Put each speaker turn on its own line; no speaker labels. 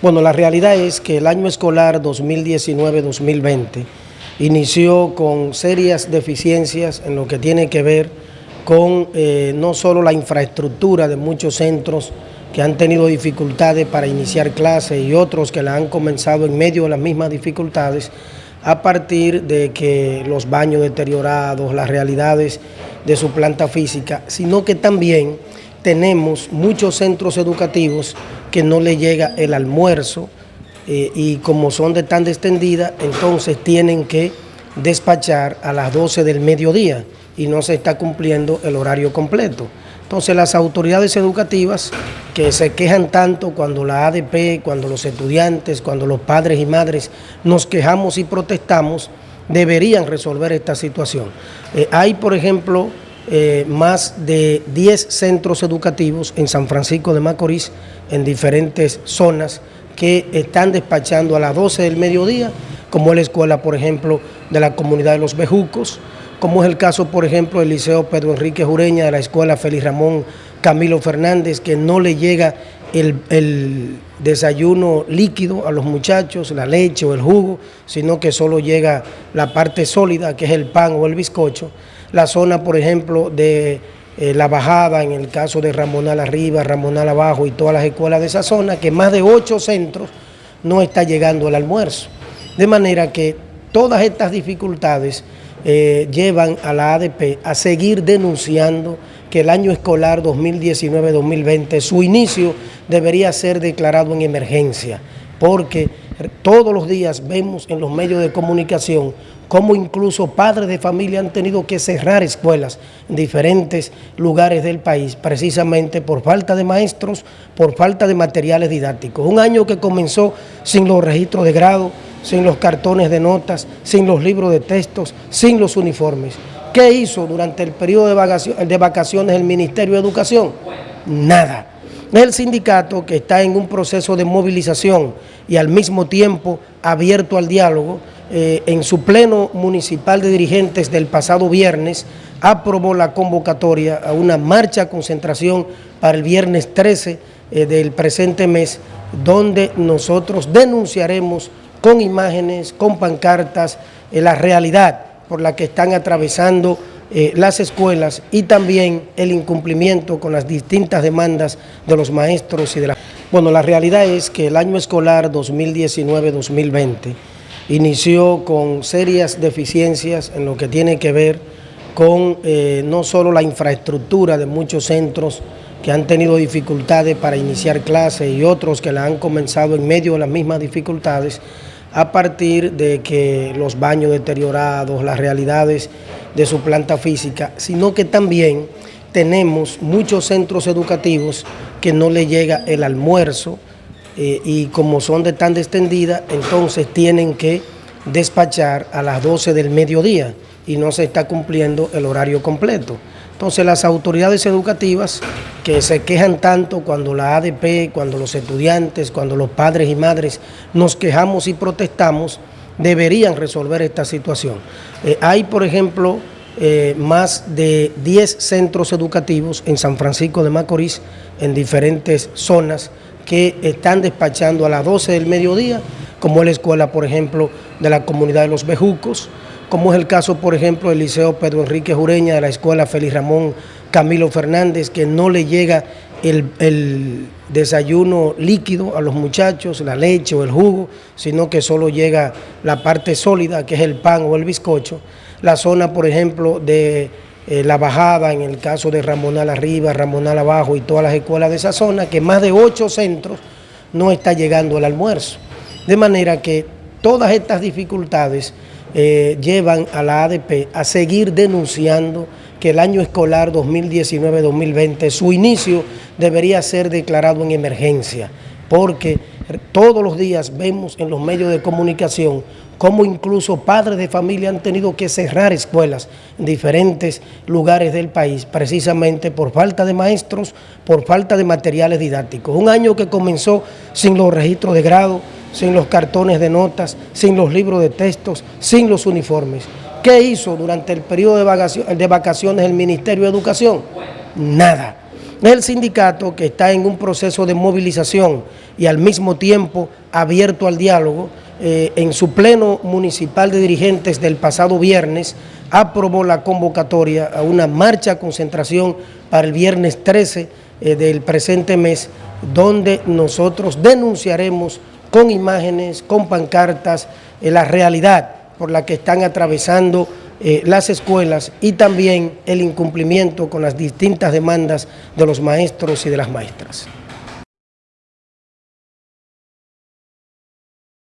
Bueno, la realidad es que el año escolar 2019-2020 inició con serias deficiencias en lo que tiene que ver con eh, no solo la infraestructura de muchos centros que han tenido dificultades para iniciar clases y otros que la han comenzado en medio de las mismas dificultades a partir de que los baños deteriorados, las realidades de su planta física, sino que también tenemos muchos centros educativos que no le llega el almuerzo eh, y como son de tan extendida, entonces tienen que despachar a las 12 del mediodía y no se está cumpliendo el horario completo. Entonces las autoridades educativas que se quejan tanto cuando la ADP, cuando los estudiantes, cuando los padres y madres nos quejamos y protestamos, deberían resolver esta situación. Eh, hay, por ejemplo, eh, más de 10 centros educativos en San Francisco de Macorís, en diferentes zonas, que están despachando a las 12 del mediodía, como es la escuela, por ejemplo, de la comunidad de los Bejucos, como es el caso, por ejemplo, del Liceo Pedro Enrique Jureña, de la escuela Félix Ramón Camilo Fernández, que no le llega el, desayuno líquido a los muchachos, la leche o el jugo, sino que solo llega la parte sólida, que es el pan o el bizcocho la zona, por ejemplo, de eh, La Bajada, en el caso de Ramonal Arriba, Ramonal Abajo y todas las escuelas de esa zona, que más de ocho centros no está llegando el almuerzo. De manera que todas estas dificultades eh, llevan a la ADP a seguir denunciando que el año escolar 2019-2020, su inicio debería ser declarado en emergencia, porque todos los días vemos en los medios de comunicación cómo incluso padres de familia han tenido que cerrar escuelas en diferentes lugares del país, precisamente por falta de maestros, por falta de materiales didácticos. Un año que comenzó sin los registros de grado, sin los cartones de notas, sin los libros de textos, sin los uniformes. ¿Qué hizo durante el periodo de vacaciones el Ministerio de Educación? Nada. El sindicato que está en un proceso de movilización y al mismo tiempo abierto al diálogo, eh, en su pleno municipal de dirigentes del pasado viernes, aprobó la convocatoria a una marcha concentración para el viernes 13 eh, del presente mes, donde nosotros denunciaremos con imágenes, con pancartas, eh, la realidad por la que están atravesando las escuelas y también el incumplimiento con las distintas demandas de los maestros y de la... Bueno, la realidad es que el año escolar 2019-2020 inició con serias deficiencias en lo que tiene que ver con eh, no solo la infraestructura de muchos centros que han tenido dificultades para iniciar clases y otros que la han comenzado en medio de las mismas dificultades a partir de que los baños deteriorados, las realidades de su planta física, sino que también tenemos muchos centros educativos que no le llega el almuerzo, eh, y como son de tan extendida, entonces tienen que despachar a las 12 del mediodía y no se está cumpliendo el horario completo. Entonces las autoridades educativas que se quejan tanto cuando la ADP, cuando los estudiantes, cuando los padres y madres nos quejamos y protestamos, deberían resolver esta situación. Eh, hay, por ejemplo, eh, más de 10 centros educativos en San Francisco de Macorís, en diferentes zonas, que están despachando a las 12 del mediodía, como la escuela, por ejemplo, de la comunidad de los Bejucos, como es el caso, por ejemplo, del Liceo Pedro Enrique Jureña, de la escuela Félix Ramón Camilo Fernández, que no le llega el, desayuno líquido a los muchachos, la leche o el jugo, sino que solo llega la parte sólida, que es el pan o el bizcocho. La zona, por ejemplo, de eh, La Bajada, en el caso de Ramonal Arriba, Ramonal Abajo y todas las escuelas de esa zona, que más de ocho centros no está llegando el almuerzo. De manera que todas estas dificultades eh, llevan a la ADP a seguir denunciando que el año escolar 2019-2020, su inicio debería ser declarado en emergencia, porque todos los días vemos en los medios de comunicación cómo incluso padres de familia han tenido que cerrar escuelas en diferentes lugares del país, precisamente por falta de maestros, por falta de materiales didácticos. Un año que comenzó sin los registros de grado, sin los cartones de notas, sin los libros de textos, sin los uniformes. ¿Qué hizo durante el periodo de vacaciones el Ministerio de Educación? Nada. el sindicato que está en un proceso de movilización y al mismo tiempo abierto al diálogo, eh, en su pleno municipal de dirigentes del pasado viernes, aprobó la convocatoria a una marcha concentración para el viernes 13 eh, del presente mes, donde nosotros denunciaremos con imágenes, con pancartas, eh, la realidad por la que están atravesando eh, las escuelas y también el incumplimiento con las distintas demandas de los maestros y de las maestras.